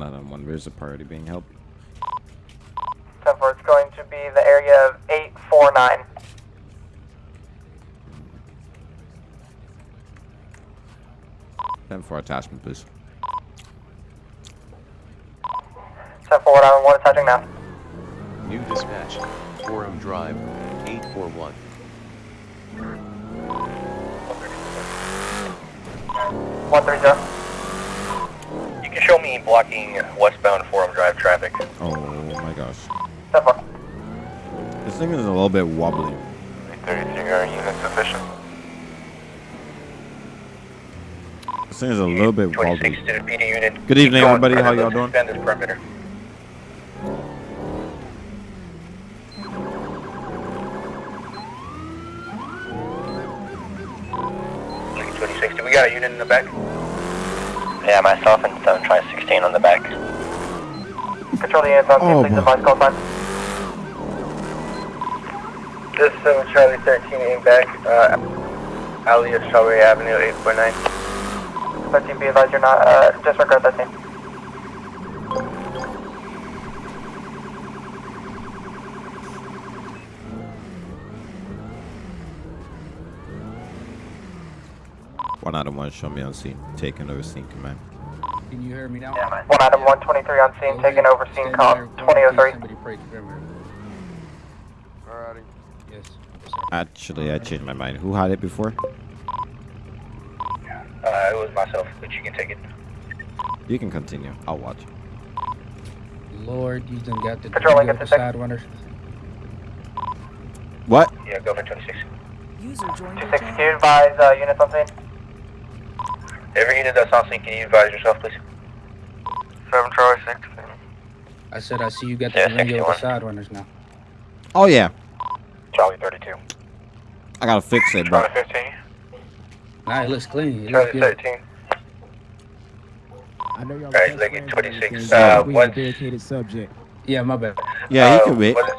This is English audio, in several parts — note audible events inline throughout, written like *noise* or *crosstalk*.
One out of one. There's a party being held? 10 4, it's going to be the area of 849. Ten for attachment, please. 10 4, one, one attaching now. New dispatch, Forum Drive, 841. One three zero. You can show me blocking westbound Forum Drive traffic. Oh my gosh. 10 4. This thing is a little bit wobbly. 33 are unit sufficient. This thing is a little bit wobbly. to the PD unit. Good evening, everybody. How y'all doing? Perimeter. 26, do we got a unit in the back? Yeah, myself and 7 try 16 on the back. Control the units on scene, Oh, please advise call sign. This is 7 Charlie 13 in back, uh, alley of Strawberry Avenue 849. 13 be advised you're not, uh, disregard that team. One out of one. Show me on scene. Taking over scene command. Can you hear me now? One item 123 on scene, taking over scene Stand call there, one in case 2003. Somebody breaks. Alrighty. Yes. Actually, I changed my mind. Who had it before? Uh, it was myself, but you can take it. You can continue. I'll watch. Lord, you done got the, Controlling at got the the side runners. What? Yeah, go for 26. User joined your 260, can you advise, uh, units on scene? Every unit that's on scene, can you advise yourself, please? 7 Charlie 16. I said I see you got Yeah, the radio with the 61. side runners now. Oh yeah. Charlie 32. I gotta fix it, bro. Charlie 15. Nah, it looks clean. It Charlie good. 13. I know y'all Alright, best Lincoln 26, uh, but we what's- a dedicated subject. Yeah, my bad. Yeah, he Uh, can wait. What's,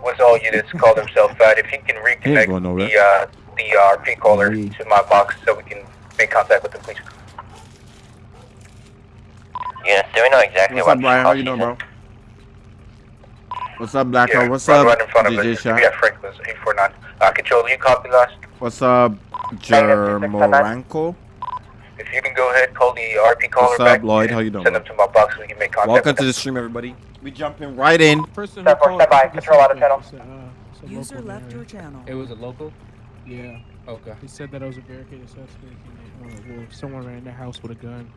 what's all units call themselves out? If he can reconnect going nowhere. the, uh, the uh, RP caller Yeah. to my box so we can make contact with them, please. Units, do we know exactly What's up, Brian? How you doing, bro? What's up, Blacko? Yeah, What's right, up, right in front of DJ us. Shot? We got Franklin's 849. Uh, control, you copy last? What's up, Jermoranko? If you can go ahead, call the RP caller What's up, back. Lloyd? How you doing, Send them to my box so we can make contact Welcome to the stream, everybody. We jumping right in. Person Step four, step by, control out of channel. uh, User left your channel. It was a local? Yeah, Okay. he said that it was a barricaded suspect. And that, uh, well, someone ran in the house with a gun.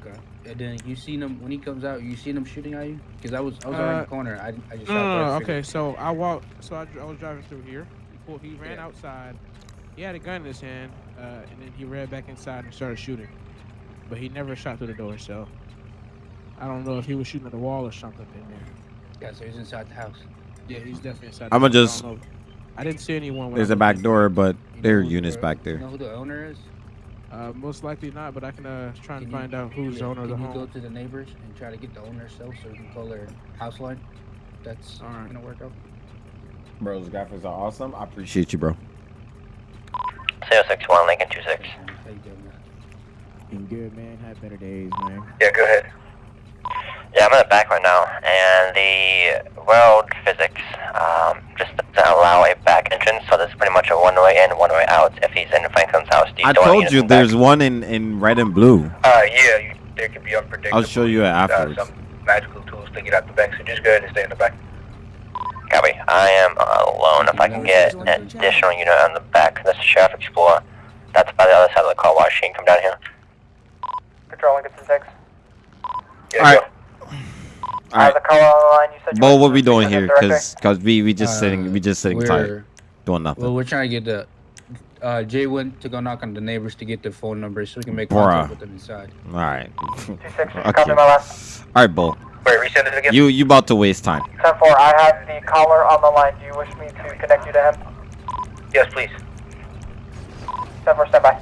Okay. And then you seen him when he comes out. You seen him shooting at you? Because I was I was Uh, around the corner. I, I just No, shot no, no, okay, so I walked. So I, I was driving through here. He, pulled, he ran Yeah. outside. He had a gun in his hand, uh, and then he ran back inside and started shooting. But he never shot through the door, so I don't know if he was shooting at the wall or something in there. Yeah, so he's inside the house. Yeah, he's definitely inside. I'ma just- I. I didn't see anyone. when I There's a back door, but You there are units the- back You there. know who the owner is? Uh, most likely not, but I can uh, try and Can you- find out who's the owner of the Can you go to the neighbors and try to get the owner cell so we can call their house line? That's Alright. gonna work out. Bro, those graphics are awesome. I appreciate you, bro. 061 Lincoln 26. How you doing, man? Been good, man. Had better days, man. Yeah, go ahead. Yeah, I'm in the back right now, and the world physics um, just doesn't allow a back entrance, so there's pretty much a one way in, one way out. If he's in Franklin's house, do you I still want told you in the back? there's one in, in red and blue. Uh, yeah, you, there could be unpredictable. I'll show you it afterwards. Uh, some magical tools to get out the back, so just go ahead and stay in the back. Copy. I am alone. If I can get an additional unit on the back, this is Sheriff Explorer. That's by the other side of the car wash. She can come down here. Controlling at 6. Yeah, All right. go. Uh, Alright. the caller on the line, you said you Bo, were what we doing here? Cause, cause we we just sitting we just sitting tight, doing nothing. Well, we're trying to get the. Uh, Jay went to go knock on the neighbors to get their phone numbers so we can make Bruh. contact with them inside. All right. 260, *laughs* Okay. copy my last. All right, Bo. Wait, resend it again? You you about to waste time. 10 4, I have the caller on the line. Do you wish me to connect you to him? Yes, please. 10 4, stand by.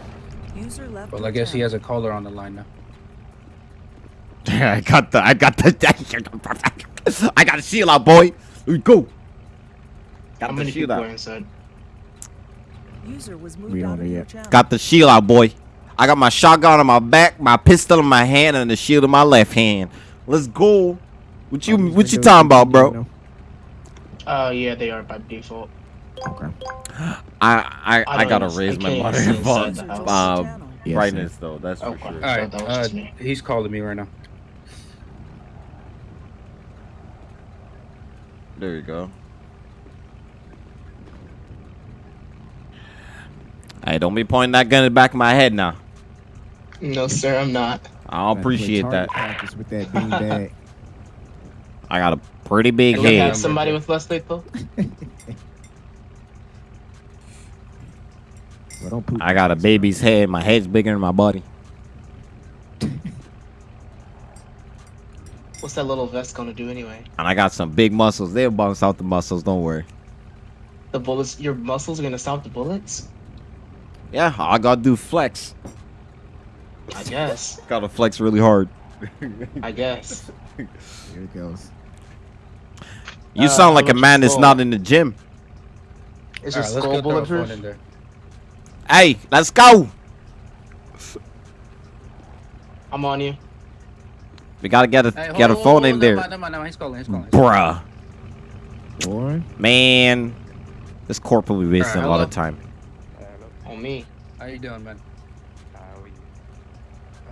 User left Well, I guess he has a caller on the line now. *laughs* I got the I got the *laughs* I got the shield out, boy. Here we go. Got the shield out. inside? User was moved don't out know of your yet. channel. Got the shield out, boy. I got my shotgun on my back, my pistol in my hand, and the shield in my left hand. Let's go. What you Oh, these what you talking about, bro? know. Uh, yeah, they are by default. Okay. *gasps* I I, I, I gotta don't- raise I my can't monitor see inside volume, the house. uh, Yes, brightness though. That's for sure. All right, that uh, he's calling me right now. There you go. Hey, don't be pointing that gun in the back of my head now. No, sir, I'm not. I don't appreciate that. Practice with that bean bag. *laughs* I got a pretty big Do we have head. somebody with less lethal? *laughs* Well, don't I got a baby's head. My head's bigger than my body. What's that little vest gonna do anyway? And I got some big muscles. They'll bounce out the muscles. Don't worry. The bullets, your muscles are gonna stop the bullets? Yeah, I gotta do flex. I guess. *laughs* Gotta flex really hard. I guess. *laughs* Here it goes. You Uh, sound like a man that's not in the gym. Is your right, let's skull go throw a phone bulletproof? Hey, let's go. I'm on you. We gotta get a Hey, hold get a on, phone hold in there, Never mind, mind, never. He's calling. He's calling. bruh. Boy. Man, this corporal be wasting Alright, a lot of time. On me. How you doing, man?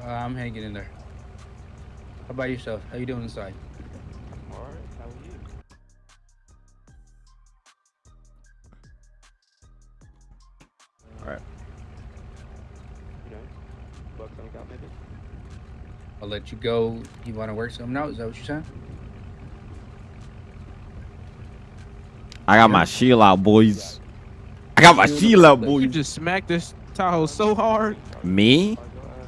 Uh, I'm hanging in there. How about yourself? How you doing inside? I'll let you go. You want to work something out? Is that what you're saying? I got my shield out, boys. I got my shield out, You just smacked this Tahoe so hard. Me?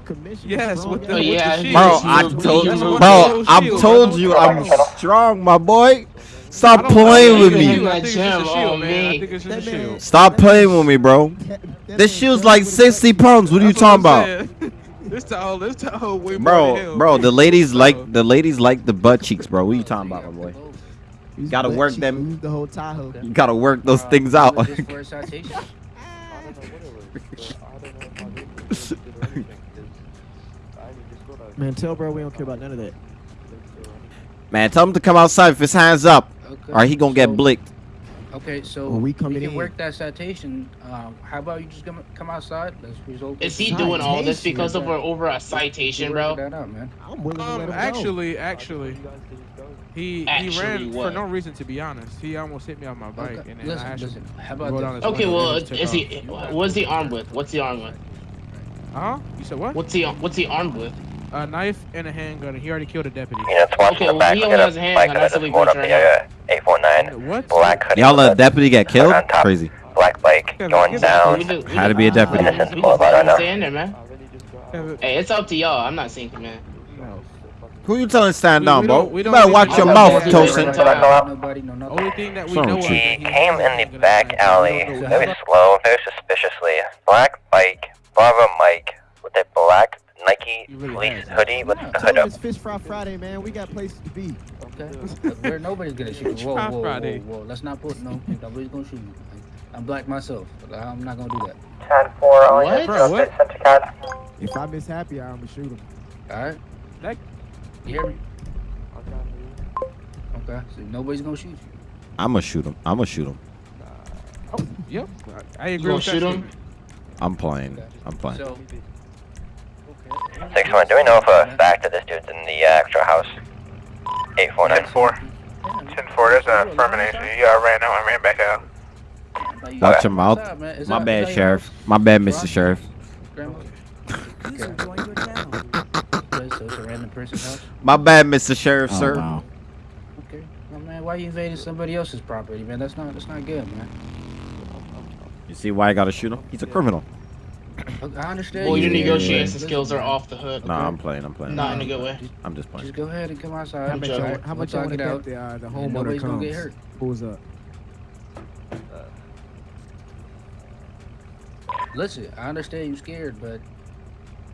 Commission. Yes, with the, Oh, with the shield. Bro, I told you, bro, I've Shield, told bro. you I'm strong, my boy. Stop playing with me. you. I think it's just a Jam shield, on man. I me. think it's just a That man- shield. Stop playing with me, bro. This man shield's like 60 pounds. What are you talking I'm about? Saying. This Tahoe, this Tahoe way Bro, hell, bro, man. the ladies like the ladies like the butt cheeks, bro. What are you talking about, my boy? He's Gotta work she them- The whole Tahoe. You gotta work those Uh, things you out. was just for a? *laughs* Man, tell bro we don't care about none of that. Man, tell him to come outside if his hands up, Okay, or he gonna get so- blicked. Okay, so Well, we coming can in. work that citation. Um, how about you just come come outside? Let's resolve. Is this. he doing all this Citation. because of a, over a citation, work bro? That out, man. I'm willing to let Um, him go. actually, actually, he he ran what? for no reason. To be honest, he almost hit me on my bike, Okay, and then listen, I actually listen. How rode about on this? his Okay, well, is he? off. What's he armed with? What's he armed with? Huh? You said what? What's he? What's he armed with? A knife and a handgun. and He already killed a deputy. Units watching Okay, the well, back. he We'll only has a uh, a handgun, that's under what this we motor go via 849. What? Black hoodie. Y'all let a deputy get killed? on top. Crazy. Black bike going down. We just- we Had to be a deputy. we just- Innocent we just Boulevard let right him now. stay in there, man. Hey, it's up to y'all. I'm not saying, man. Who you telling stand We- down, we bro? we You don't better watch your mouth, Yeah, Tosin. yeah, Until I go out. Nobody, no nothing. Only thing that we What's wrong know with is you? He he came in the back alley, We don't know very slow, very suspiciously. Black bike, Bravo Mike, with a black Nike He really fleece has. hoodie with Yeah. the Tell hood up. it's Fish Fry Friday, man. We got places to be. Okay. *laughs* Where nobody's gonna shoot me. Whoa, Try whoa, whoa, whoa. Let's not put no. Nobody's gonna shoot me. I'm black myself. I'm not gonna do that. 10 4 on What? Bro, what? Centicad. If I miss happy I'm gonna shoot him. All right. That- You hear me? Okay. So nobody's gonna shoot you. I'm gonna shoot him. I'm gonna shoot him. Oh, Yep. I I You agree gonna with that shoot him? I'm playing. I'm playing. So. Okay. Six one. Do we know for a fact that this dude's in the uh, extra house? Eight four nine. 4. 10-4, there's a affirmation. He uh, ran out and ran back out. Watch your mouth. My bad, Sheriff. My bad, Mr. Sheriff. User joined your channel. Okay, so it's a random person's house. My bad, Mr. Sheriff, Oh, sir. wow. Okay. Well, man, why you invading somebody else's property, man? That's not. That's not good, man. You see why I gotta shoot him? He's a criminal. Look, I understand. Well, your Yeah. negotiation Listen, skills are off the hook. Nah, I'm playing. I'm playing. Not in a good way. I'm just playing. Just go ahead and come outside. How much Joe. y'all, how we'll much y'all talk want it to out. bet the, uh, the *laughs* and homeowner nobody's comes? gonna get hurt. Pulls up. Listen, I understand you're scared, but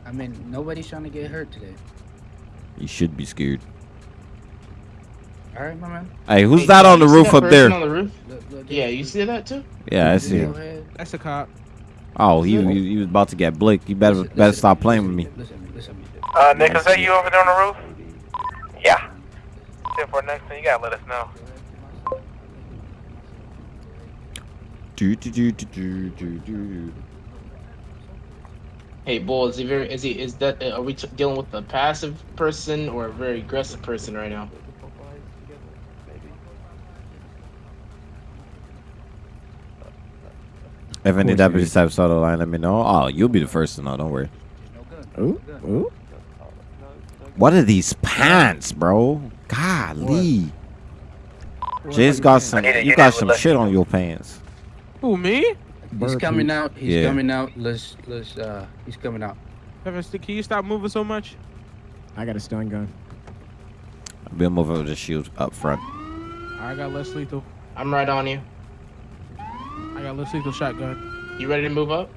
I mean, nobody's trying to get hurt today. You should be scared. All right, my man. Hey, who's Hey, that on the roof up there? On the roof? Look, look, Yeah, you see that too? Yeah, I see go him. That's a cop. Oh, he, he, he was about to get blicked. You better Listen, better listen, stop playing with me. Listen, listen, listen. Uh, Nick, is that you over there on the roof? Yeah. 10 for next thing, you gotta let us know. Do do do do do do do. Hey, Bull, is he very? Is he? Is that? uh, Are we t- dealing with a passive person or a very aggressive person right now? If any course deputies have saw the line, let me know. Oh, you'll be the first to know. Don't worry. Ooh, ooh. What are these pants, bro? Golly. Jay's got some. I need a You got some shit on your pants. Who me? He's coming out. He's Yeah. coming out. Let's let's uh he's coming out. Kevin, st- can you stop moving so much? I got a stun gun. We'll move over the shield up front. I got less lethal. I'm right on you. I got less lethal shotgun. You ready to move up?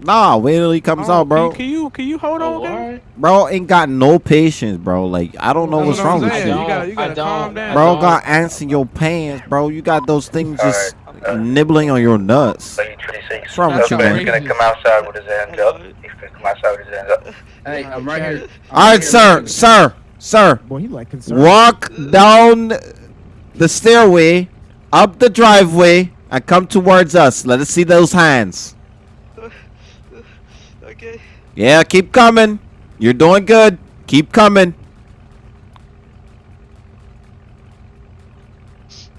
Nah, wait till he comes Oh, out, bro. Can you can you hold Oh, on? gang? Bro ain't got no patience, bro. Like I don't know That's what's what I'm wrong with you. You gotta, you gotta don't. calm down. Bro don't. got ants in your pants, bro. You got those things just Alright, uh, nibbling on your nuts. Lane 26. What's wrong with you, Suspect's man? gonna come outside with his hands up. He's gonna come outside with his hands up. Hey, I'm right here. All right, sir, sir, sir. Boy, he like concerned. Walk down the stairway, up the driveway, and come towards us. Let us see those hands. *laughs* Okay. Yeah, keep coming. You're doing good. Keep coming.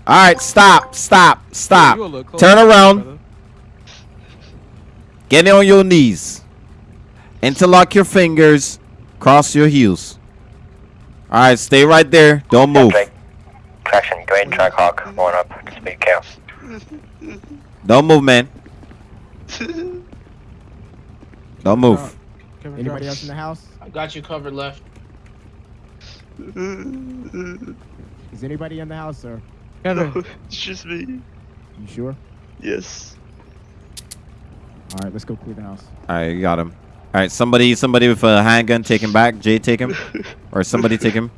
All right, stop, stop, stop. You a little close, Turn around. Get on your knees. Interlock your fingers. Cross your heels. All right, stay right there. Don't move. Drake. Traction, great Trackhawk, going up, speed count. Don't move, man. Don't move. Kevin, Anybody drop. else in the house? I got you covered left. Is anybody in the house, sir? Kevin, No, it's just me. You sure? Yes. All right, let's go clear the house. All right, you got him. All right, somebody, somebody with a handgun, take him back. Jay, take him, *laughs* or somebody take him.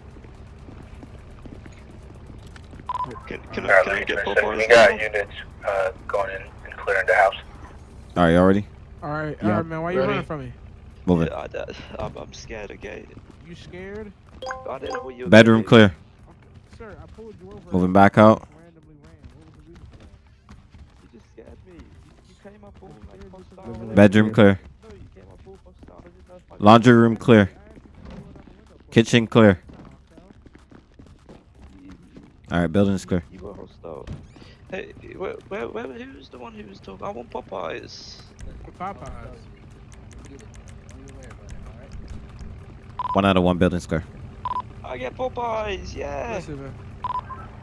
Can, can, I, Alright, can I get 26. Popeyes We got now? units uh, going in and clearing the house. All right, you already all right, Yeah. all right, man. Why are you Ready? running from me? moving. Yeah, I, I, I'm, I'm scared, okay? You scared? I didn't know you Bedroom gonna do. clear. Sir, I pulled you over. Moving back out. Randomly ran. What was the reason for that? You just scared me. You, you came up all like Bedroom clear. No, you came up all hostile. I didn't know if I could- Laundry room clear. Kitchen clear. You, All right, building's clear. you were hostile. Hey, where, where, where, who's the one who was talking? I want Popeyes. Popeyes. One out of one building's clear. I get Popeyes, yeah. Listen, man.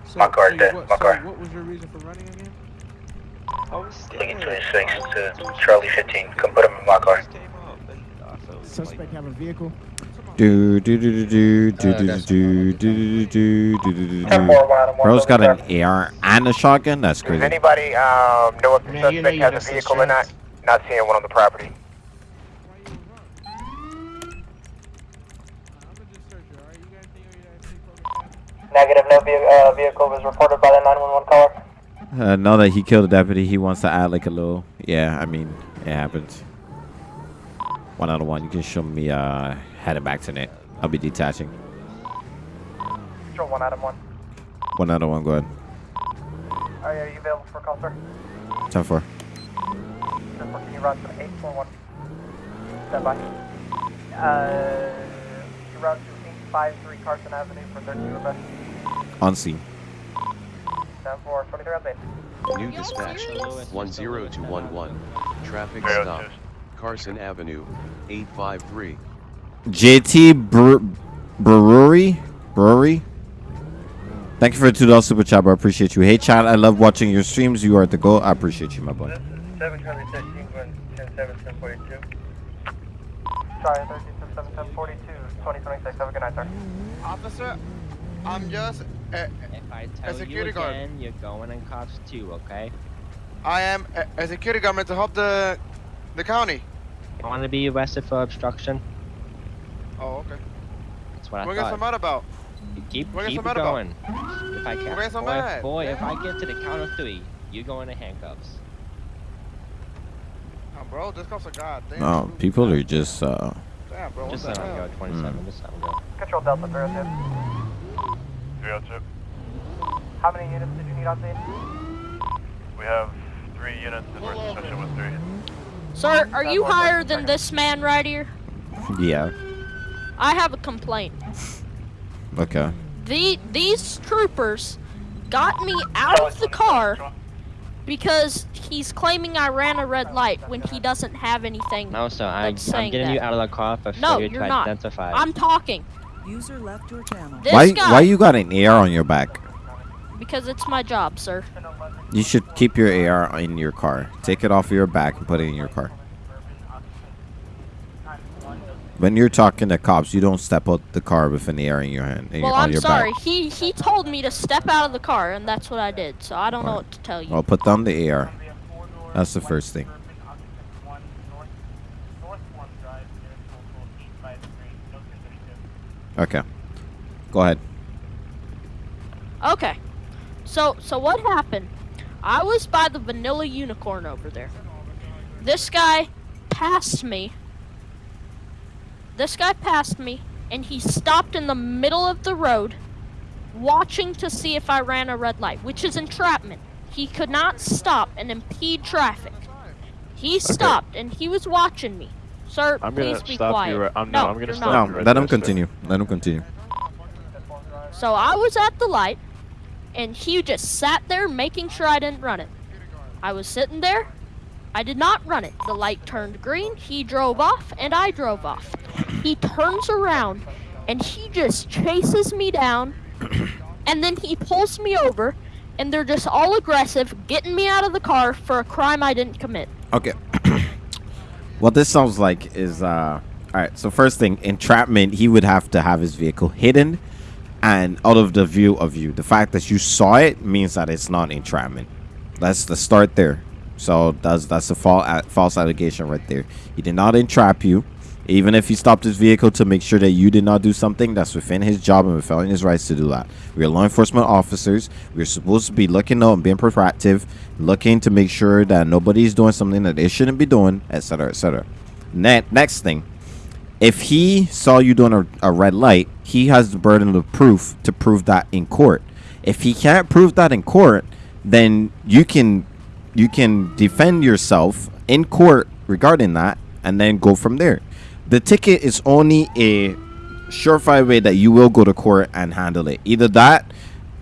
So, My car so dead, What, my so car. what was your reason for running again? I was Lane scared. 26 to Charlie 15. Come put him in my car. Just came up and I felt Suspect like, have a vehicle. Do do do do do Uh, do do do do do do do do 10 do. 4, 1 out of 1. Bro's got an AR and a shotgun. That's Does crazy. anybody um, know if the Man, you know suspect you has a some vehicle or not? Not seeing one on the property. I'm gonna just search you, alright? You got anything on your FC Negative, no ve- uh, vehicle was reported by the 911 caller. Uh, now that he killed a deputy, he wants to add like a little. Yeah, I mean, it happens. One out of one. You can show me uh heading back to net. I'll be detaching. Control 1 Adam 1. One out of one. Go ahead. Are you available for call, sir? Ten four. Just can you route to 841? Stand by. Uh, you route to 853 Carson Avenue for 13 Rebecca. On scene. Stand for 23 on. New dispatch, 10211. Traffic stop. Carson Avenue, 853. JT Bre- Brewery. Brewery. Thank you for the two dollars super chat, bro. I appreciate you. Hey, chat. I love watching your streams. You are the goal. I appreciate you, my boy. This is 7 Charlie 13, going 10 10 42. Sorry, 13 7 42, 2026. Have a good night, sir. Officer, I'm just. Uh, If I A tell you security guard. again, you're going in cops too, okay? I am a, a security guard to help the the county. You want to be arrested for obstruction? Oh, okay. That's what I What you thought. guys mad about? You keep what you keep guys it mad about? going. If I can, guys so boy, mad? boy, if I get to the count of three, you go into handcuffs. Oh, bro, this cops are god. Damn. No, people are just uh. Damn, bro. Just what let him go, 27. Mm. Just let him go. Control Delta, zero two. 302. How many units did you need on scene? We have three units and we're in session with three. Sir, are you higher than this man right here? Yeah. I have a complaint. Okay. The these troopers got me out of the car because he's claiming I ran a red light when he doesn't have anything. No, sir. I, I'm that's saying getting you out of the car for No, you're to not. identify. I'm talking User left your channel. This why guy- why you got an AR on your back? because it's my job, sir. You should keep your AR in your car. Take it off your back and put it in your car. When you're talking to cops, you don't step out the car with an AR in your hand. in Well, your, I'm sorry. back. He he told me to step out of the car, and that's what I did. So I don't know what to tell you. Well, put down the AR. That's the first thing. Okay. Go ahead. Okay. So so what happened? I was by the vanilla unicorn over there. This guy passed me. This guy passed me and he stopped in the middle of the road watching to see if I ran a red light, which is entrapment. He could not stop and impede traffic. He stopped and he was watching me. Sir, I'm gonna please be stop quiet. you right- I'm- no, no, I'm gonna stop not. No, let him continue. Let him continue. So I was at the light, and he just sat there making sure I didn't run it. I was sitting there. I did not run it. The light turned green. He drove off, and I drove off. He turns around, and he just chases me down, *clears throat* and then he pulls me over, and they're just all aggressive, getting me out of the car for a crime I didn't commit. Okay. *clears throat* what this sounds like is uh all right, so first thing, entrapment, he would have to have his vehicle hidden and out of the view of you. The fact that you saw it means that it's not entrapment. That's the start there. So that's that's a false false allegation right there. He did not entrap you. Even if he stopped his vehicle to make sure that you did not do something, that's within his job and within his rights to do that. We are law enforcement officers. We're supposed to be looking out and being proactive, looking to make sure that nobody's doing something that they shouldn't be doing, etc., etc. Ne- next thing, if he saw you doing a, a red light, he has the burden of proof to prove that in court. If he can't prove that in court, then you can you can defend yourself in court regarding that and then go from there. The ticket is only a surefire way that you will go to court and handle it. Either that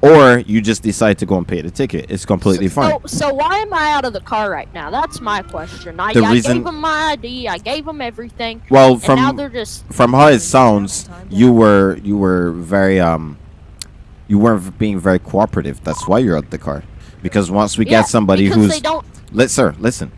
or you just decide to go and pay the ticket. It's completely fine. So, so why am I out of the car right now? That's my question. I, The I reason- gave them my ID. I gave them everything. Well, and from now they're just from how it sounds, you were you were very um, you weren't being very cooperative. That's why you're out the car. Because once we Yeah, get somebody who's they don't- let sir listen.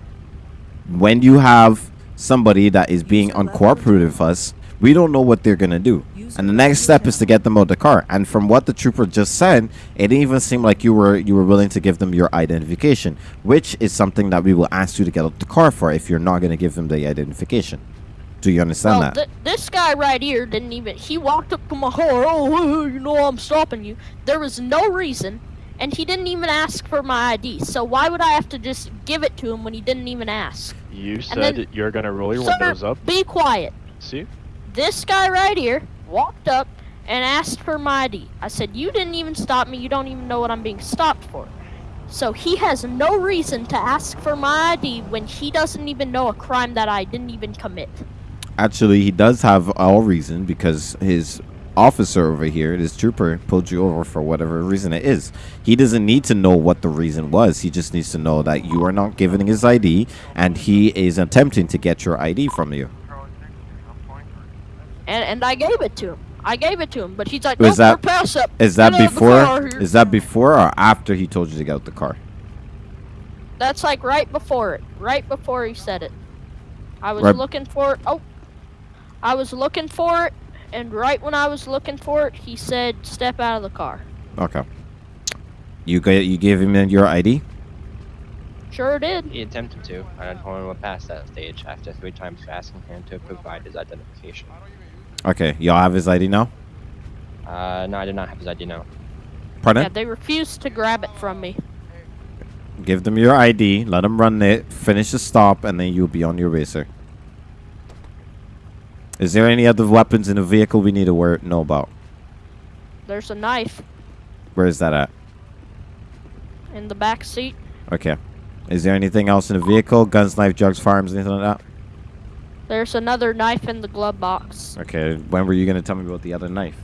When you have somebody that is being uncooperative with us, we don't know what they're gonna do. And the next step is to get them out of the car. And from what the trooper just said, it didn't even seem like you were you were willing to give them your identification, which is something that we will ask you to get out of the car for if you're not gonna give them the identification. Do you understand well, that? th- this guy right here didn't even. He walked up to my car. Oh, you know I'm stopping you. There was no reason, and he didn't even ask for my ID. So why would I have to just give it to him when he didn't even ask? You said then- you're gonna roll your Sir, windows up. Be quiet. See? This guy right here walked up and asked for my ID. I said, You didn't even stop me. You don't even know what I'm being stopped for. So he has no reason to ask for my ID when he doesn't even know a crime that I didn't even commit. Actually, he does have all reason because his officer over here, this trooper, pulled you over for whatever reason it is. He doesn't need to know what the reason was. He just needs to know that you are not giving his ID and he is attempting to get your ID from you. And and I gave it to him. I gave it to him, but he's like, Is "No, that pass up. is that Get out of the before? Is that before or after he told you to get out the car? That's like right before it. Right before he said it. I was Right- looking for it. Oh, I was looking for it, and right when I was looking for it, he said, "Step out of the car." Okay. You ga- you gave him your ID? Sure did. He attempted to. I told him to pass that stage after three times asking him to provide his identification. Okay. Y'all have his ID now? Uh, no, I did not have his ID now. Pardon? Yeah, they refused to grab it from me. Give them your ID, let them run it, finish the stop, and then you'll be on your way, sir. Is there any other weapons in the vehicle we need to know about? There's a knife. Where is that at? In the back seat. Okay. Is there anything else in the vehicle? Guns, knife, drugs, firearms, anything like that? There's another knife in the glove box. Okay. When were you gonna tell me about the other knife?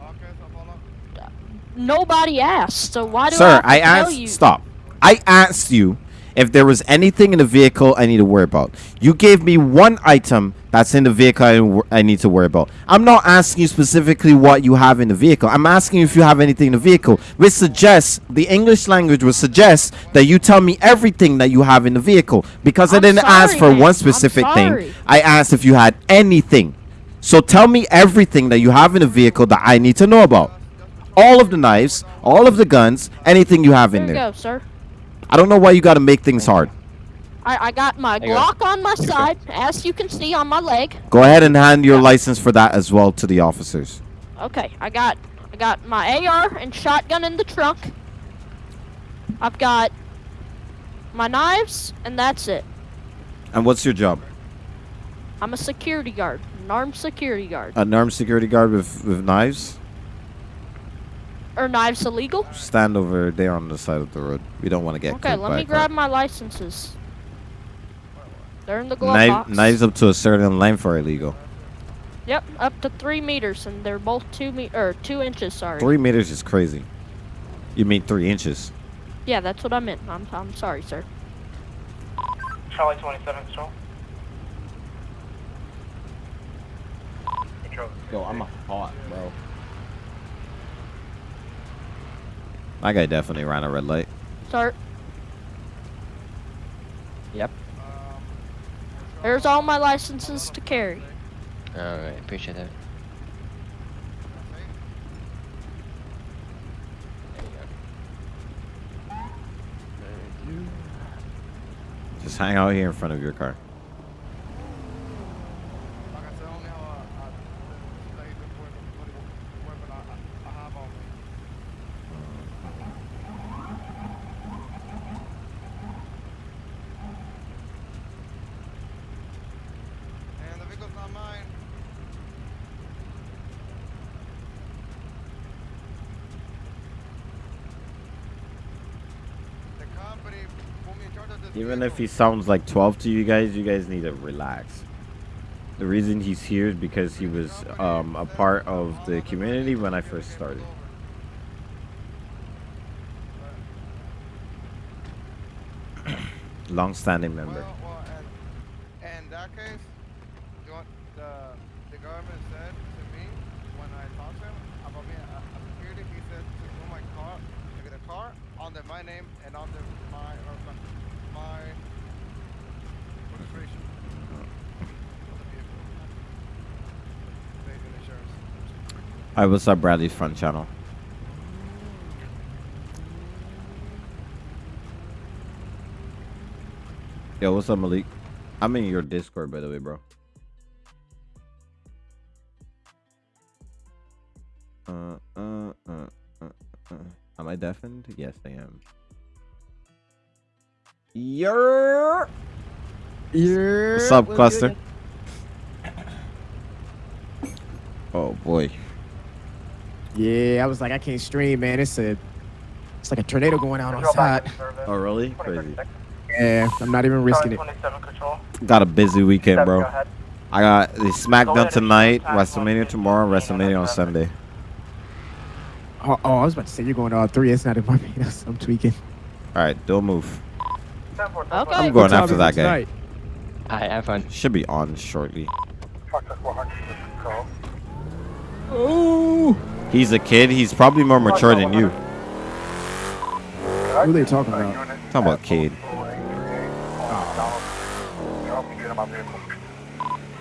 Uh, nobody asked, so why do I Sir, to I tell asked. you? Stop. I asked you if there was anything in the vehicle I need to worry about. You gave me one item that's in the vehicle I, I need to worry about. I'm not asking you specifically what you have in the vehicle. I'm asking you if you have anything in the vehicle, which suggests the English language would suggest that you tell me everything that you have in the vehicle. Because I I'm didn't ask for man. one specific thing. I asked if you had anything. So tell me everything that you have in the vehicle that I need to know about. All of the knives, all of the guns, anything you have There in there. go, sir. I don't know why you got to make things hard. I, I got my. Glock on my side, as you can see on my leg. Go ahead and hand your license for that as well to the officers. Okay, I got I got my AR and shotgun in the trunk. I've got my knives, and that's it. And what's your job? I'm a security guard, an armed security guard. An armed security guard with, with knives? Are knives illegal? Stand over there on the side of the road. We don't want to get Okay, let me grab my licenses. They're in the glove Knife, box. knives up to a certain length are illegal. Yep, up to three meters, and they're both two me or two inches. Sorry. Three meters is crazy. You mean three inches? Yeah, that's what I meant. I'm I'm sorry, sir. Charlie 27 control. Control. Yo, I'm hot, bro. That guy definitely ran a red light. Start. Yep. There's all my licenses to carry. Alright, appreciate that. Just hang out here in front of your car. And the vehicle's not mine. The company put me in charge of this If he sounds like 12 to you guys, you guys need to relax. The reason he's here is because he was um, a part of the community when I first started. *clears throat* Long-standing member. The government said to me when I talked to him about a, a security, he said to my to car under my name and under my or my- my registration. of the vehicle. Safety and insurance. Hi, what's up, Bradley's front channel? Yo, what's up, Malik? I'm in your Discord, by the way, bro. Uh, uh, uh, uh, uh. Am I deafened? Yes, I am. Yer. Yeah. What's up, Cluster? *coughs* Oh boy. Yeah, I was like, I can't stream, man. It's a, it's like a tornado going out Control back outside. Oh really? Crazy. Yeah, I'm not even risking it. Got a busy weekend, bro. go. I got the SmackDown tonight, WrestleMania tomorrow, WrestleMania on Sunday. Oh, oh, I was about to say you're going to all three. It's not in Barbados. *laughs* I'm tweaking. All right, don't move. Okay. I'm going after that guy. tonight? Alright, have fun. Should be on shortly. Ooh. He's a kid. He's probably more mature than you. Who they talking about? Talking about kid.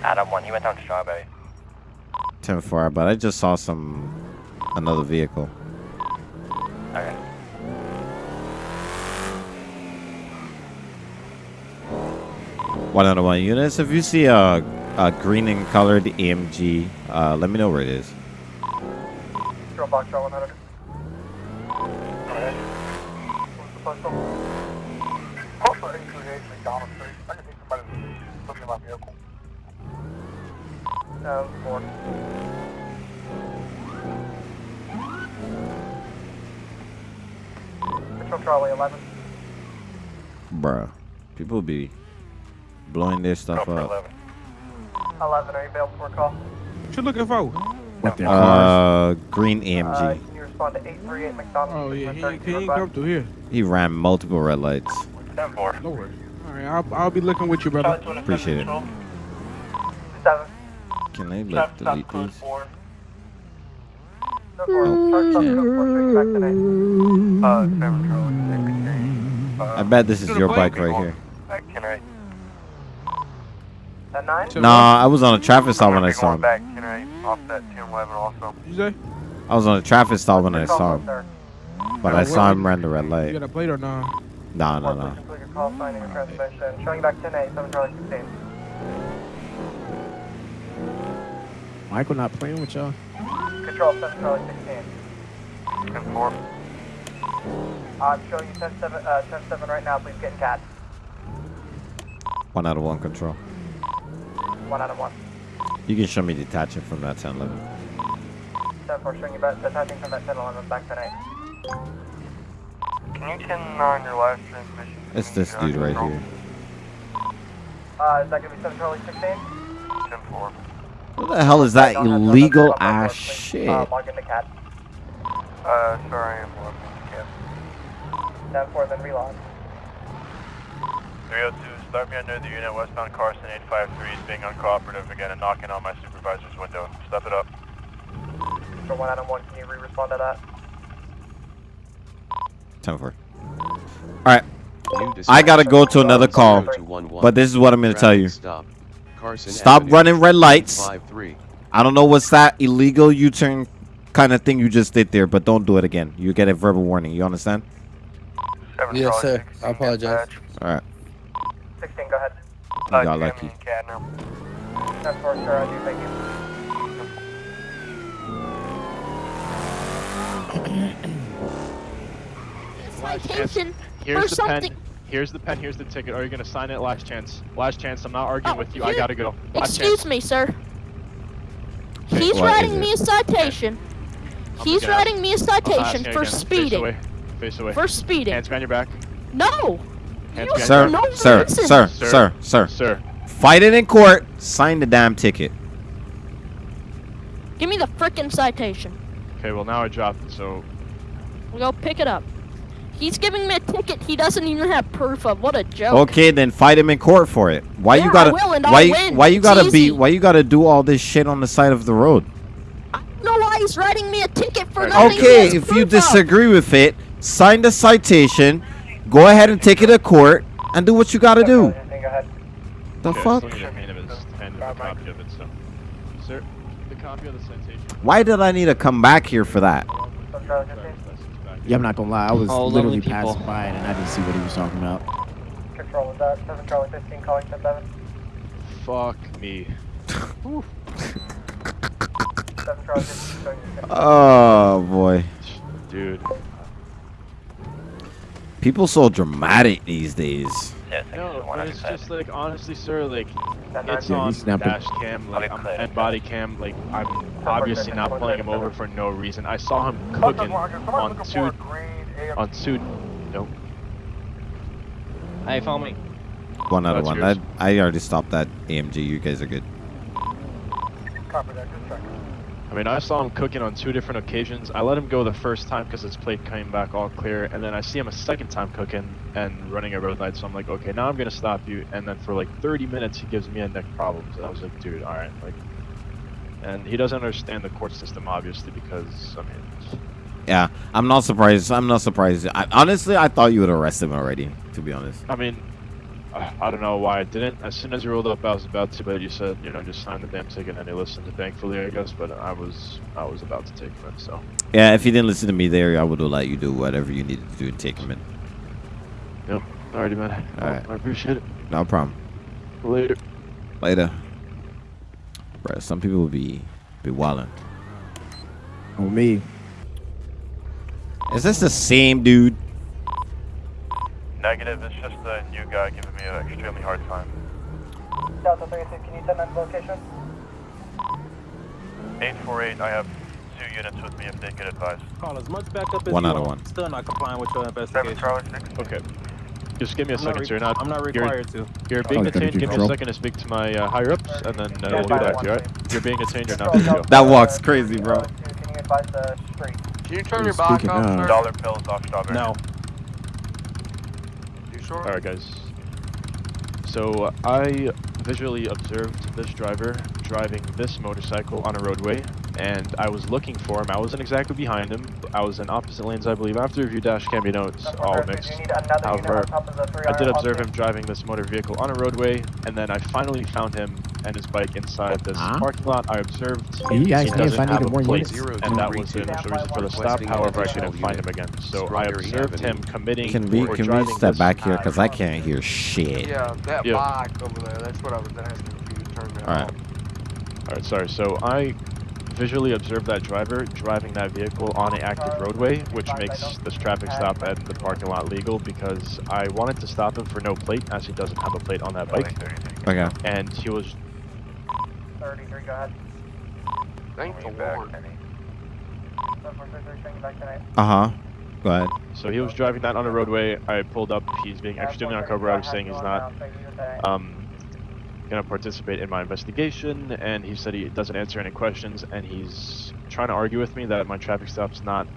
Adam 1, he went down to Strawberry. 10 4, but I just saw some another vehicle. Okay. One out of one units. If you see a, a green and colored AMG, uh, let me know where it is. Control box, Charlie 100. Go ahead. What's the postal? Postal 838 McDonald Street. I can see somebody looking at my vehicle. Four. Central Charlie 11. Bruh. People be blowing their stuff up. 11, are you available for a call? What you looking for? With their cars. Uh, green Uh, AMG. can respond to 838 McDonald? Oh yeah, he, 32 he ain't Road come through here. He ran multiple red lights. 10 4. Lord. All right, I'll, I'll be looking with you, brother. Appreciate it. 7. Can I like delete these? 4. No, 4. Charge up, no, 4, straight back today. Uh, 7 Charlie, I bet this is your bike right here. Can I? 9? Nah, I was on a traffic stop when I saw him. Back, can I offset 10 11 also? You say? I was on a traffic stop when I saw him. But I saw him run the red light. You got a plate or not? Nah, nah, nah. Complete your call, signing your transmission. Showing you back 10 8, 7 Charlie 16. Michael not playing with y'all. Control 7 Charlie 16. 10 4. I'm showing you 10 7, uh, 10 7 right now. Please get in cat. One out of one control. 1 out of 1. You can show me detaching from that 10 11. 10 4, showing you back, detaching from that 10 11, back 10 8. Can you 10 9 your last transmission? It's this dude right here. Uh, is that going to be 7 Charlie 16? 10 4. What the hell is that illegal ass shit? Uh, log into cat. Uh, sorry, I'm lost. 10 4, then relog. 302, start me under the unit westbound Carson 853 is being uncooperative again and knocking on my supervisor's window. Step it up. For 1 out of 1, can you re-respond to that? 10 4. Alright. I gotta go to another call. But this is what I'm gonna tell you. Stop. Carson Stop running red lights. 53. I don't know what's that illegal U turn kind of thing you just did there, but don't do it again. You get a verbal warning. You understand? Yes, sir. I apologize. Alright. 16, go ahead. You got lucky. 10 4, sure, I do, thank you. Citation Here's for the something. pen. Here's the pen. Here's the ticket. Are you gonna sign it? Last chance. Last chance. I'm not arguing oh, with you. I gotta go. Last Excuse chance. me, sir. Okay, He's writing me a it? citation. He's gonna- writing me a I'm not citation asking for again. Face speeding. away. Face away. For speeding. Hands behind your back. No. Hands You Sir, no back. sir, sir, sir, sir, Sir. Fight it in court. Sign the damn ticket. Give me the frickin' citation. Okay. Well, now I dropped it. So We Go pick it up. He's giving me a ticket he doesn't even have proof of. What a joke. Okay, then fight him in court for it. Why Yeah, you gotta? will, and I'll why? win. Why you It's gotta be? Why you gotta do all this shit on the side of the road? I don't know why he's writing me a ticket for nothing. Okay, if you proof of. disagree with it, sign the citation. Go ahead and take it to court and do what you gotta do. The okay, fuck? I still need a hand of his hand of a copy of it. So, sir, the copy of the citation. Why did I need to come back here for that? Yeah, I'm not gonna lie. I was Oh, literally passing by and I didn't see what he was talking about. Control, is that 7 Charlie 15 calling 10 7? Fuck me. 7 Charlie 15 showing you Oh boy, Dude. People so dramatic these days. No, but it's just like honestly, sir, like it's Yeah, on he's dash cam, like I'm, and body cam, like I'm obviously not pulling him over for no reason. I saw him cooking on two, on two. Nope. Hey, follow me. One out of one. yours. I, I already stopped that AMG. You guys are good. Copy that, good check. I mean, I saw him cooking on two different occasions. I let him go the first time because his plate came back all clear, and then I see him a second time cooking and running a red light. So I'm like, okay, now I'm gonna stop you. And then for like 30 minutes, he gives me a neck problems. And I was like, dude, all right, like. And he doesn't understand the court system, obviously, because I mean, Yeah, I'm not surprised. I'm not surprised. I, honestly, I thought you would arrest him already. To be honest. I mean, I don't know why I didn't. As soon as you rolled up, I was about to, but you said, you know, just sign the damn ticket, and he listened. Thankfully, I guess. But I was, I was about to take him in. So Yeah, if you didn't listen to me there, I would have let you do whatever you needed to do and take him in. Yep. Alrighty, man. All right. I appreciate it. No problem. Later. Later. Bro, some people will be be wildin'. Oh me. Is this the same dude? Negative, it's just a new guy giving me an extremely hard time. Delta 36, can you send that location? 848, I have two units with me if they could advise. Call as much backup as One you out of one. Still not complying with your investigation. Charlie 6. Okay. Just give me a I'm second, sir. You're not, I'm not you're- required to. You're Oh, being you detained. do Give me a second to speak to my uh, higher ups, and then uh, we'll do that. one You alright? You're being detained. You're not free to go. That walks crazy, bro. Can you advise the street? Can you turn your back Speaking off, sir? Dollar bills off strawberry. No. Sure? Alright, guys. So I visually observed this driver driving this motorcycle on a roadway, and I was looking for him. I wasn't exactly behind him. I was in opposite lanes, I believe. After review dash cam notes, all mixed. However, I did observe him driving this motor vehicle on a roadway, and then I finally found him and his bike inside this Huh? parking lot. I observed He he asked me if doesn't have a more plate, units. and that was the initial reason for the stop. Requesting However, I couldn't find him again. So I observed him committing Can we or can we step this back here because I can't hear shit. Yeah, that Yeah. bike over there. That's what I was asking if you turned that All right. All right, sorry. So I visually observed that driver driving that vehicle on an active roadway, which makes this traffic stop at the parking lot legal because I wanted to stop him for no plate, as he doesn't have a plate on that bike. Okay. And he was 33, go ahead. Thank the Lord. 743, taking back tonight. Uh huh. Go ahead. so he was driving that on a roadway. I pulled up. He's being extremely uncooperative, saying he's not um, gonna participate in my investigation, and he said he doesn't answer any questions, and he's trying to argue with me that my traffic stop's not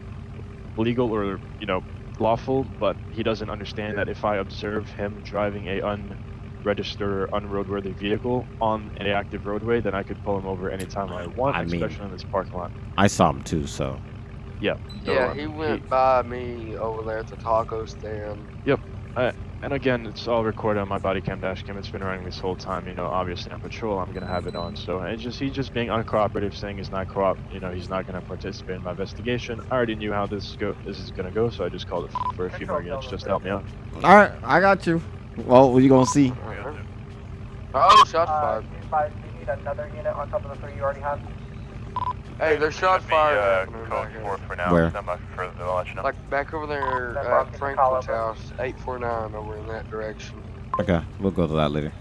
legal or you know lawful, but he doesn't understand that if I observe him driving a unregistered or unroadworthy vehicle on an active roadway, then I could pull him over anytime I want, I mean- especially in this parking lot. I saw him too, so. Yeah. so, Yeah, um, he went by me over there at the taco stand. Yep. Uh, and again, it's all recorded on my body cam dash cam. It's been running this whole time. You know, obviously on patrol, I'm gonna have it on. So it's just he's just being uncooperative, saying he's not coop. You know, he's not gonna participate in my investigation. I already knew how this go this is gonna go, so I just called it *laughs* for a few more units just to help me out. All right, I got you. Well, what you gonna see? Oh, shots Uh, fired. advise, do you need another unit on top of the three you already have? Hey, there's shots Be, fired. uh, back for now. Where? Not much further than I'll let you know. Like back over there That at Franklin's house, 849 over in that direction. Okay, we'll go to that later.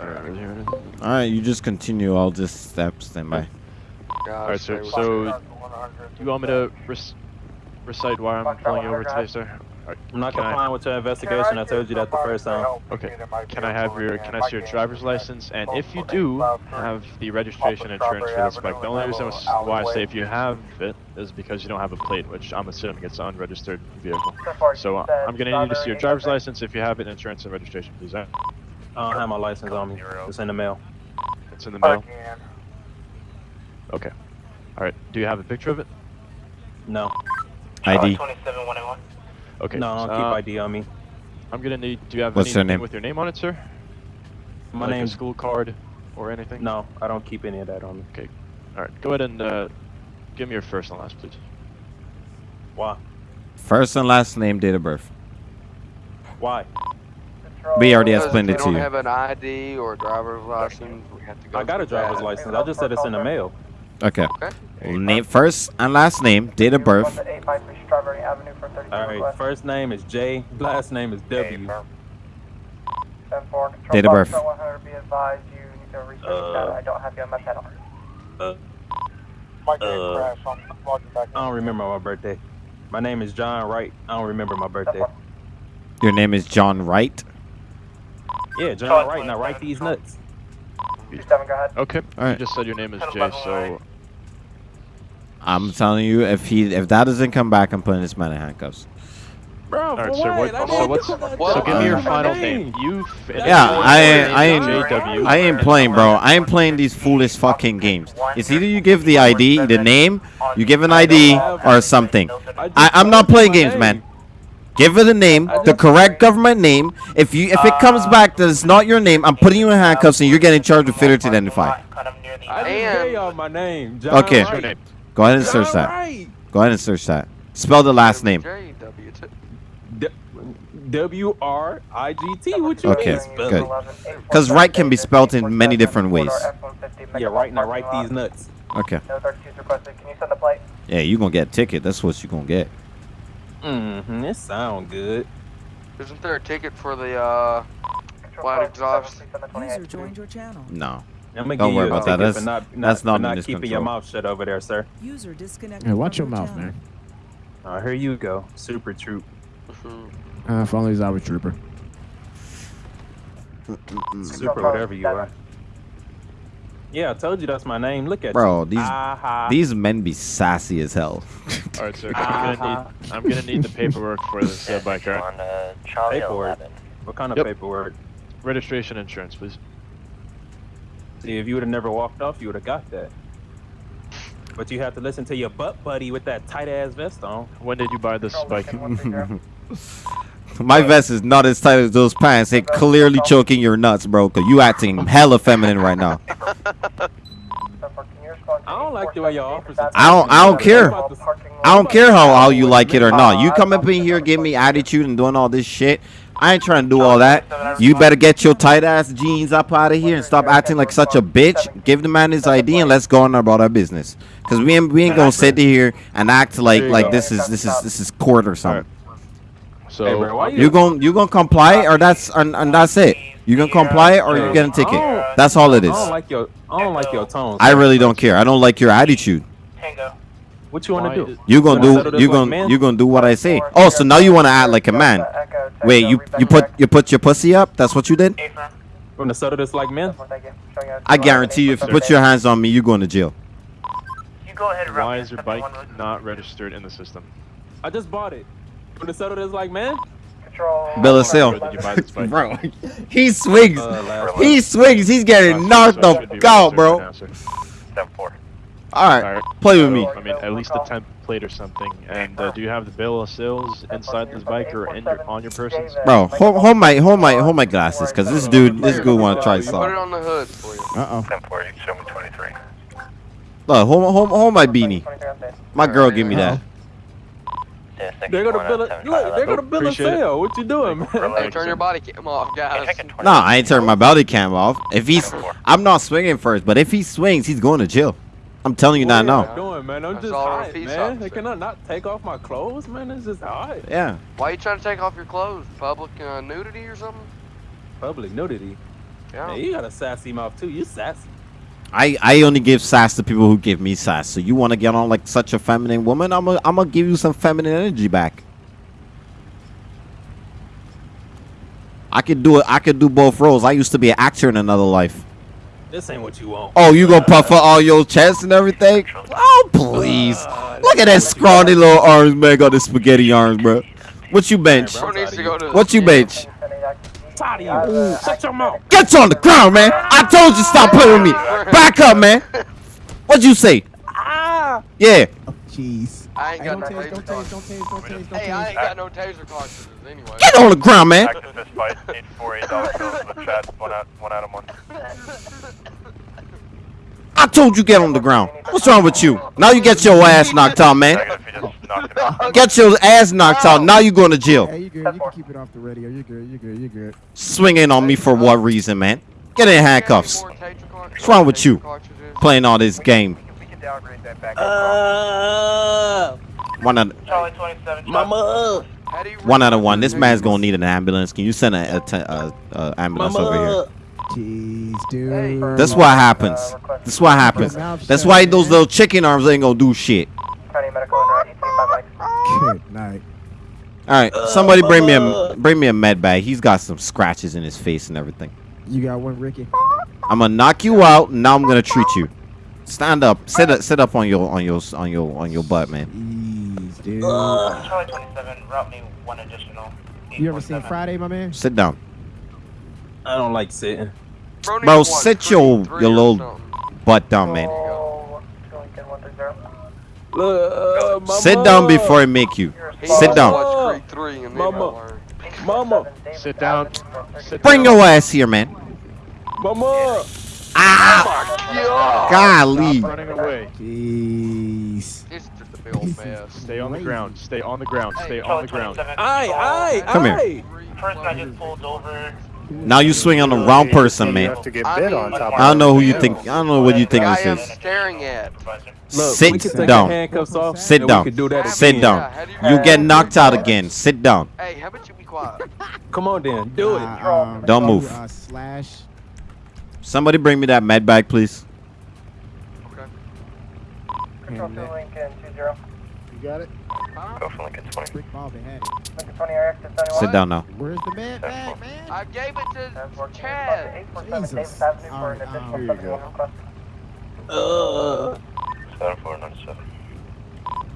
Alright, here it is. All right, you just continue. I'll just step stand by. Alright, stay so with so you. you want me to rec- recite why I'm pulling you over today, sir? Alright, I'm not can I- complying with your investigation. I told you that the first time. Okay. Can I have your can I see your driver's license? And if you do have the registration insurance for this bike, the only reason why I say if you have it is because you don't have a plate, which I'm assuming it's an unregistered vehicle. So uh, I'm gonna need to see your driver's license if you have it, insurance and registration, please. I don't have my license on me. It's in the mail. It's in the mail. Okay. All right. Do you have a picture of it? No. ID. 27181. Okay. No, I don't uh, keep ID on me. I'm gonna need. Do you have What's anything name? with your name on it, sir? My like name's a school card or anything? No, I don't keep any of that on me. Okay. All right. Go ahead and uh, give me your first and last, please. Why? First and last name, date of birth. Why? We already Because explained if it they to don't have an ID or driver's license, we have to go I got a driver's that. license. I just said it's in the mail. Okay. Okay. Name first and last name, date of birth. Strawberry Avenue for 32 All right. First name is J. Last name is W. Date of birth. 100, be advised you need to research Uh. I don't have you on. Uh, uh. I'm logging back I don't remember my birthday. My name is John Wright. I don't remember my birthday. Your name is John Wright. Yeah, John Wright. Now write these nuts. 27, go ahead. Okay. All right. You just said your name is Jay, so I'm telling you, if he if that doesn't come back, I'm putting this man in handcuffs. Bro, all right, sir. What, so what's so give me your final name. You've Yeah, I ain't, I ain't, JW. I ain't playing, bro. I ain't playing these foolish fucking games. It's either you give the ID, the name, you give an ID, or something. I, I'm not playing games, man. Give her the name, the correct government name. If you if it comes uh, back that it's not your name, I'm putting you in handcuffs and you're getting charged with failure to identify. I didn't y'all my name. John Okay. Wright. Go ahead and search that. Go ahead and search that. Spell the last name. JW too. D- W R I G T. What you Okay, mean? spell good. Because right can be spelled in many different ways. Yeah, right now. Write these nuts. Okay. No 32's requested. Can you send the plate? Yeah, you gonna get a ticket. That's what you're gonna get. Mm-hmm. It sound good. Isn't there a ticket for the uh, white exhaust? User joined your channel. No. Don't give worry about that. That's- for not, that's not, not for not keeping your mouth shut over there, sir. User disconnected. Hey, watch your mouth, channel. man. Uh, here you go, Super Troop. Uh, if only he's our trooper. Super whatever you are. Yeah, I told you that's my name. Look at Bro, you. these Ah-ha. these men be sassy as hell. All right, sir. *laughs* I'm gonna need I'm gonna need the paperwork for this uh, bike, right? On uh, Charlie Paperwork. 11. What kind of Yep. paperwork? Registration, insurance, please. See, if you would have never walked off, you would have got that. But you have to listen to your butt buddy with that tight ass vest on. When did you buy this bike? *laughs* My vest is not as tight as those pants. It clearly choking your nuts, bro. Cause you acting hella feminine right now. I don't like the way your officers. I don't. I don't care. I don't care how, how you like it or not. You come up in here, give me attitude and doing all this shit. I ain't trying to do all that. You better get your tight ass jeans up out of here and stop acting like such a bitch. Give the man his ID and let's go on about our business. Cause we ain't we ain't gonna sit here and act like like this is this is this is court or something. So Hey, bro, why You gon' you gonna comply or that's and, and that's it. You gonna comply or you get a ticket. That's all it I is. don't like your. I don't like your tone. I really don't care. I don't like your attitude. What you want to do? You gonna do you like gonna you gonna do what I say. Oh, so now you wanna act like a man. Wait, you you put you put your pussy up? That's what you did? Want to settle this like men? I guarantee you, if you put your hands on me, you're going to jail. Why is your bike not registered in the system? I just bought it. Want to settle this like men? Bill of sale. Where did you buy this bike? *laughs* Bro, he swings. Uh, He swings. He's getting knocked So it the fuck out, bro. now, sir. All right, Alright. play with me. I mean, at least a temp plate or something. And uh, do you have the bill of sales inside this bike or in your, on your person? Bro, hold, hold my hold my hold my glasses, cause this dude this dude want to try Put it something. on the hood for you. Uh oh. 1040, show me 23. Look, hold, hold, hold my beanie. My girl, give me that. They're gonna bill it. Look, they're gonna bill a Appreciate it. sale. What you doing, man? Hey, turn your body cam off, guys. Nah, I ain't turning my body cam off. If he's, I'm not swinging first, but if he swings, he's going to jail. I'm telling you that What now. you doing, man? I'm That's just hot, man. officer. Can I not take off my clothes, man? It's just hot. Yeah. Why are you trying to take off your clothes? Public uh, nudity or something? Public nudity. Yeah. Man, you got a sassy mouth too. You sassy. I, I only give sass to people who give me sass. So you want to get on like such a feminine woman? I'm gonna I'm gonna give you some feminine energy back. I could do it. I could do both roles. I used to be an actor in another life. This ain't what you want. Oh, you gonna puff out all your chest and everything? Oh, please. Uh, Look at that scrawny little arms, man. Got the spaghetti arms, bro. What you bench? Bro needs to go to What you bench? Tired of you. Shut your mouth. Get on the ground, man. I told you stop playing with me. Back up, man. What'd you say? Ah. Yeah. Jeez. I ain't got no tase, don't taser cartridges. don't tase, don't tase, don't Hey, I ain't got no taser cartridges anyway. Get on the ground, man. Active fist fight, 848 dollar bills the chat, one out, one out of one. I told you get on the ground. What's wrong with you? Now you get your ass knocked out, man. *laughs* Get your ass knocked out. Now you're going to jail. Hey, you good? You can keep it off the radio. You're good. You're good. You're good. Swinging on me for what reason, man? Get in handcuffs. What's wrong with you? Playing all this game. We can downgrade that back. Uh, One out, Charlie 27. mama. one out of one. This man's gonna need an ambulance. Can you send an a, te- a, a ambulance over here? Jeez, dude. That's what happens. That's what happens. That's why those little chicken arms ain't gonna do shit. County medical and 1855 Good night. *laughs* All right, somebody bring me a uh. bring me a med bag. He's got some scratches in his face and everything. You got one, Ricky. I'm gonna knock you out. Now I'm gonna treat you. Stand up. Sit up. Sit up on your on your on your on your butt, man. Jeez, dude. Uh. Charlie 27, route me one additional. You ever seen Friday, my man? Sit down, I don't like sitting. bro. Sit your your little butt down, man. Look, uh, mama. Sit down before I make you. Sit down. Watch Creed 3 and then Mama. Mama. Sit down. Sit Bring down. your ass here, man. Mama. Ah! Golly. Stop running away. Jeez. It's just a big old mess. Stay on the ground. Stay on the ground. Stay on the ground. Aye, aye, Come here. aye. Person I just pulled over. Now you swing on the wrong person, man. I don't know who you think. I don't know what you think guy this I'm is. staring at. Look, Sit down. the handcuffs off. Sit down. We can do that Sit down. You get knocked out again. Sit down. Hey, how about you be quiet? *laughs* Come on, then. Do it. Um, Don't move. Slash. Somebody bring me that med bag, please. Control to Lincoln 20. You got it? Go for Lincoln 20. Rick Bobby had it. Lincoln 20 RX to 71. Sit down now. Where's the man bag, man? I gave it to Chad. Jesus. For an Alright, additional um, Here you go. 71 request. Uh, 7497.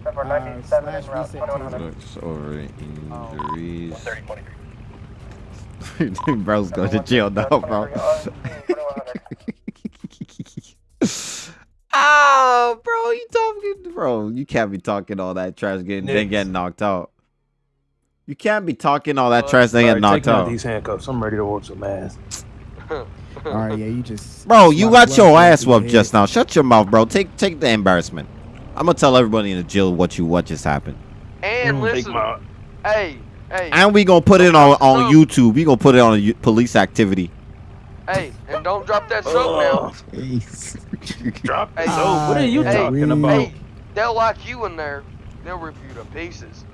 7497 slash reset 2100. Looks over injuries. 30 23. Bro's going to jail now, bro. Oh, bro, you talking, bro? You can't be talking all that trash, getting then getting knocked out. You can't be talking all that trash, then getting knocked out out. these handcuffs. I'm ready to whoop some ass. *laughs* All right, yeah, you just. Bro, you got your ass through whooped just now. Shut your mouth, bro. Take take the embarrassment. I'm gonna tell everybody in the jail what you what just happened, And Mm, take listen, my- hey, hey, and we gonna put it on on YouTube. We gonna put it on a u- police activity. hey, and don't drop that soap now. Ugh, *laughs* Drop Hey, so oh, what are uh, you hey, talking about? Hey, they'll lock you in there. They'll rip you to pieces.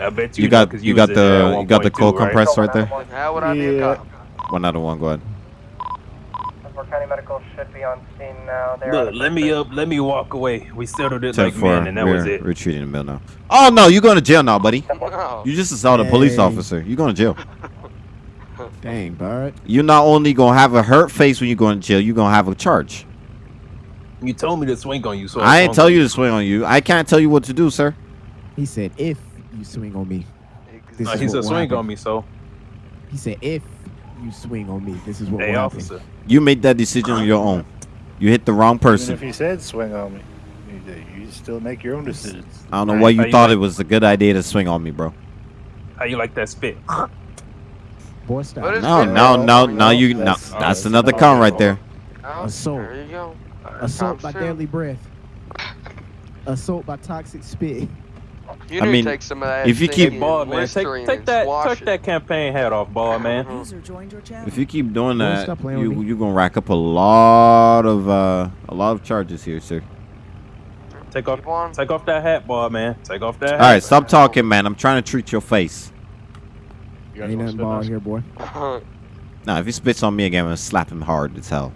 I bet you, You know, got 'cause you got in there at the you got the 1.2, cold right? compress right there. How would I be a cop? One out of one. Go ahead. Denver County Medical should be on scene now. They're Look, let me up, let me walk away. We settled it Ten like four. men, and that was We're it. retreating in the middle now. Oh no, you're going to jail now, buddy. *laughs* No. You just assaulted a police officer. You're going to jail. *laughs* Dang, Bart. You're not only gonna have a hurt face when you go in jail, you're gonna have a charge. You told me to swing on you, so I ain't swung tell you to swing on you. I can't tell you what to do, sir. He said, if you swing on me. This No, is he said swing happen." on me, so He said, if you swing on me, this is what hey, will happen. officer. You made that decision on your own. You hit the wrong Even if he said swing on me, you, you still make your own decisions. I don't know why How you you thought like- it was a good idea to swing on me, bro. How you like that spit? Boy, stop. No, no, no, No, no. You no. that's- That's oh, that's another not count right there. Oh, Assault. There you go. Assault by Times deadly breath. Assault by toxic spit. You I mean, to take some of that. if you keep- Ball man, take take that swash take that campaign hat off, ball man. User joined your channel. If you keep doing that, stop you me. you gonna rack up a lot of uh a lot of charges here, sir. Take off on. take off that hat, ball man. Take off that All hat. right, stop talking, man. I'm trying to treat your face. You Ain't want nothing to ball here, boy. *laughs* Now, if he spits on me again, I'm gonna slap him hard as hell.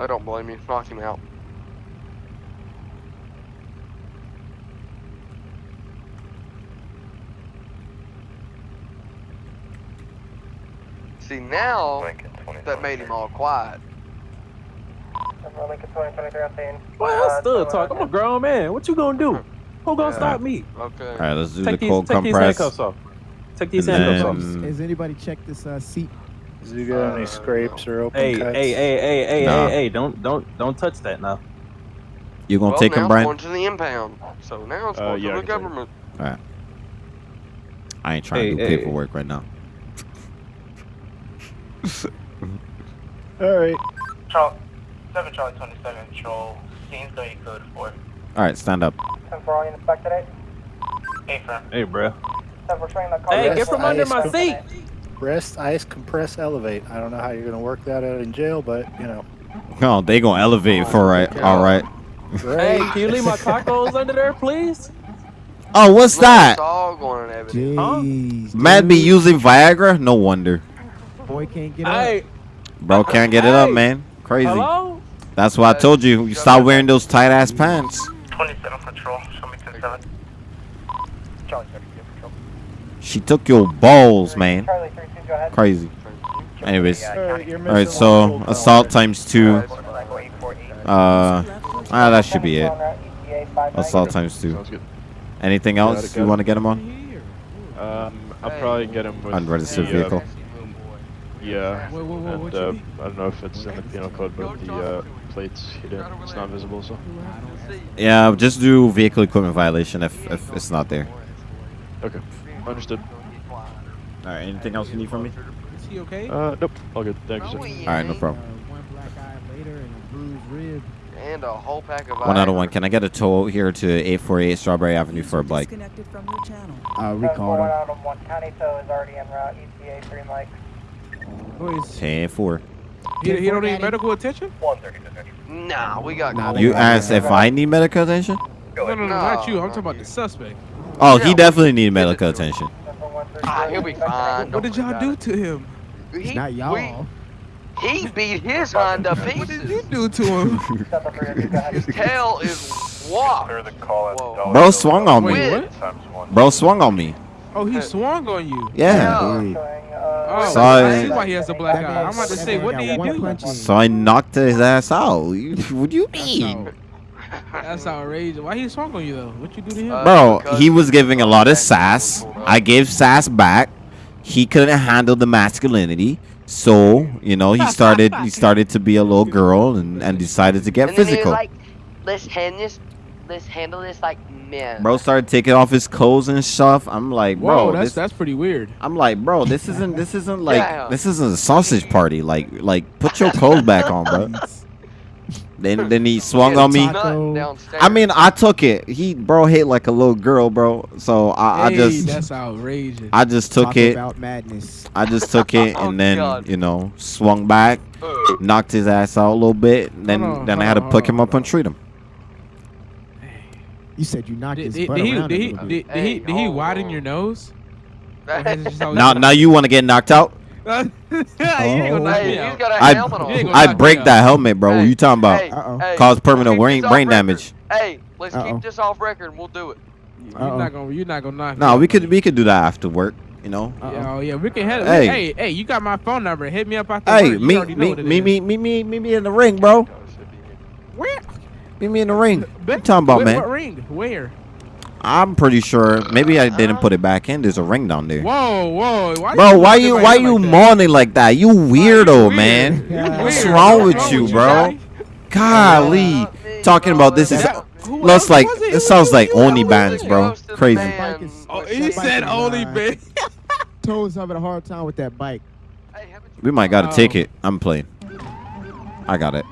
I don't blame you. Knock him out. See now that made him all quiet. Denver Lincoln 2023 on scene. Well, I Uh, still talk. I'm a grown man. What you gonna do? Who gonna Yeah. stop me? Okay. All right, let's do Take the these cold take these compress. handcuffs off. Take these And handcuffs off. then- Has anybody checked this uh, seat? Does he got Uh, any scrapes or open Hey, cuts? hey, hey, hey, hey, Nah. hey, hey! Don't don't don't touch that now. You gonna well, take now him, it's Brian? going to the impound. So now it's Uh, going yeah, to the can take it. government. All right. I ain't trying Hey, to do hey. paperwork right now. *laughs* All right. Charlie, 7 Charlie 27, control. Scene's going code 4. All right, stand up. 10 for all units back today. 8 for Hey, bro. 10 for swinging that car. Hey, Yes, get from under my com- seat. Rest, ice, compress, elevate. I don't know how you're gonna work that out in jail, but you know. Oh, they gonna elevate for right. All right. Hey, can you leave my tacos under there, please? Oh, what's that? It's all going in Man be using Viagra? No wonder. Boy can't get up. Bro can't get it up, man. Crazy. hello? That's why I told you. You stop wearing those tight ass pants. 27 control. Show me 10 7. Charlie 32 control. She took your balls, man. Charlie 32, go ahead. Crazy. Anyways. All right, you're All right, missing so assault times two. Uh, ah, that should be it. Assault times two. Anything else it, you want to get him on? Um, I'll probably get him with Unregistered the, vehicle. Uh, yeah, Whoa, whoa, whoa, and uh. I don't know if it's in the penal code, but the uh, plates he didn't. It's not visible, so. Yeah, just do vehicle equipment violation if, if it's not there. Okay, understood. All right, anything else you need from me? Is he okay? Uh, nope, all good. Thank you, sir. All right, no Uh, problem. one black eye later and a bruised rib. Whole pack of One out of one. Can I get a tow here to 848 Strawberry Avenue for a bike? disconnected from your channel. Uh, we called him. out of 1 county tow is already en route. ETA 3 Mike. Who is- 10 4. He, he don't need medical attention? 130. Nah, we got Nah, You asked if I need medical attention? No, no, no, not you. I'm talking about the suspect. Oh, he definitely need medical attention. Ah, he'll be fine. What did y'all do to him? He, Not y'all. He beat his Honda pieces. What did you do to him? his tail is whopped. Clear the call at Dollar Bro swung on me. Wait, what? Bro swung on me. Oh, he swung on you. Yeah. Oh, So I I- see why he has a black eye. I'm about to say, what did he do? So I knocked his ass out. You- What do you mean? That's outrageous. Why he swung on you though? What you do to him? Bro, uh, he was giving a lot of sass. I gave sass back. He couldn't handle the masculinity. So, you know, he started he started to be a little girl and, and decided to get and then he was physical. like, let's hand this, let's handle this like men. Bro started taking off his clothes and stuff. I'm like, bro, Whoa, that's this, that's pretty weird. I'm like, bro, this isn't this isn't *laughs* like Yeah. this isn't a sausage party. Like like put your clothes back on, bro. *laughs* Then then he swung on me. I mean, I took it. He bro hit like a little girl, bro. So I, I just that's outrageous. I just took Talk it. about madness. I just took it *laughs* Oh, and then you know swung back, knocked his ass out a little bit. Then on, then I hold had to on, pick hold him up and treat him. You said you knocked Did, his did, butt did he did he little did, bit. did he did he widen oh. your nose? Or has it just always *laughs* Now now you want to get knocked out? *laughs* Yeah, you ain't gonna knock Hey, me he's out. got a I helmet on. You ain't gonna I break out. that helmet, bro. what you talking about? Hey, hey, Cause permanent brain brain damage. Hey, let's Uh-oh. keep this off record and we'll do it. You're not gonna you're not gonna knock. No, out. we could we could do that after work. You know. Yeah, oh yeah, we can head. Hey. Hey, hey, hey, you got my phone number. Hit me up after Hey, work. You meet already know meet what it meet me meet me meet me in the ring, bro. Where? Meet me in the ring. What you talking about, Where- man? What ring? Where? I'm pretty sure. Maybe I didn't put it back in. There's a ring down there. Whoa, whoa. Why Bro, why you why that you like moaning like that? You weirdo, man. *laughs* Yeah. What's wrong What's with wrong you, with you, bro? Golly, talking about this is Who looks like it? it sounds like OnlyFans, bro. Crazy. Oh, he said only big. Toes having a hard time with that bike. We might got a Oh. ticket. I'm playing. I got it.